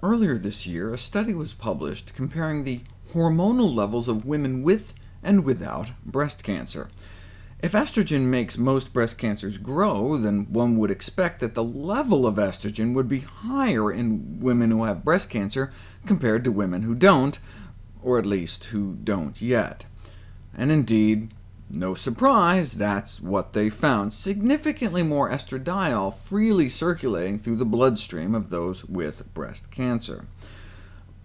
Earlier this year, a study was published comparing the hormonal levels of women with and without breast cancer. If estrogen makes most breast cancers grow, then one would expect that the level of estrogen would be higher in women who have breast cancer compared to women who don't, or at least who don't yet. And indeed, no surprise, that's what they found, significantly more estradiol freely circulating through the bloodstream of those with breast cancer.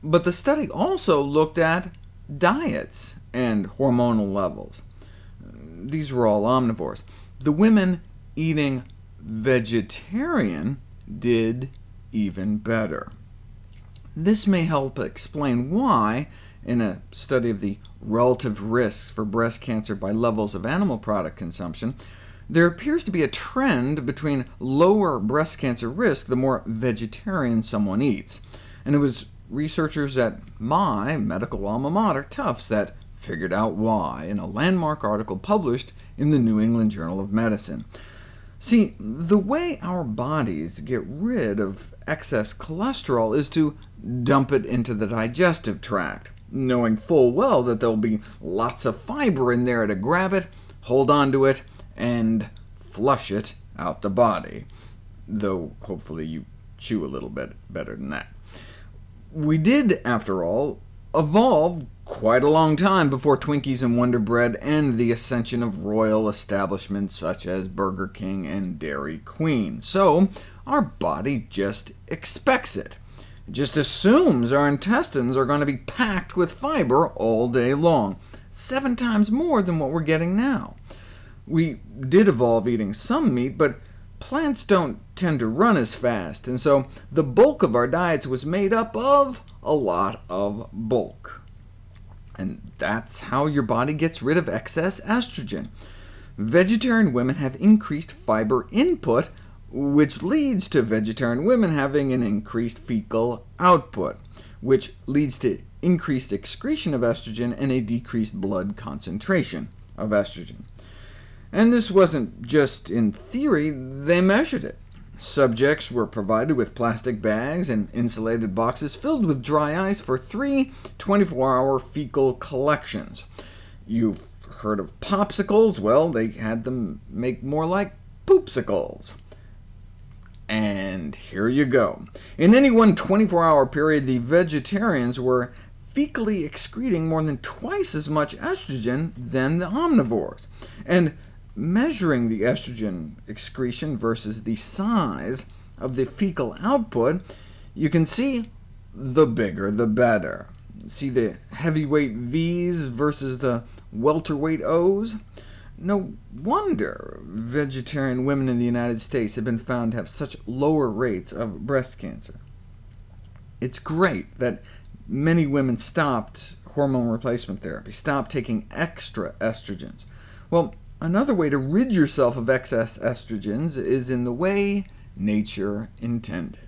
But the study also looked at diets and hormonal levels these were all omnivores. The women eating vegetarian did even better. This may help explain why, in a study of the relative risks for breast cancer by levels of animal product consumption, there appears to be a trend between lower breast cancer risk the more vegetarian someone eats. And it was researchers at my medical alma mater, Tufts, that figured out why in a landmark article published in the New England Journal of Medicine. See, the way our bodies get rid of excess cholesterol is to dump it into the digestive tract, knowing full well that there'll be lots of fiber in there to grab it, hold on to it, and flush it out the body, though hopefully you chew a little bit better than that. We did, after all, evolve quite a long time before Twinkies and Wonder Bread and the ascension of royal establishments such as Burger King and Dairy Queen. So our body just expects. It just assumes our intestines are going to be packed with fiber all day long, seven times more than what we're getting now. We did evolve eating some meat, but plants don't tend to run as fast, and so the bulk of our diets was made up of a lot of bulk. And that's how your body gets rid of excess estrogen. Vegetarian women have increased fiber input, which leads to vegetarian women having an increased fecal output, which leads to increased excretion of estrogen and a decreased blood concentration of estrogen. And this wasn't just in theory, they measured it. Subjects were provided with plastic bags and insulated boxes filled with dry ice for three 24-hour fecal collections. You've heard of popsicles? Well, they had them make more like poopsicles. And here you go. In any one 24-hour period, the vegetarians were fecally excreting more than twice as much estrogen than the omnivores. And measuring the estrogen excretion versus the size of the fecal output, you can see the bigger the better. See the heavyweight V's versus the welterweight O's? No wonder vegetarian women in the United States have been found to have such lower rates of breast cancer. It's great that many women stopped hormone replacement therapy, stopped taking extra estrogens. Well, Another way to rid yourself of excess estrogens is in the way nature intended.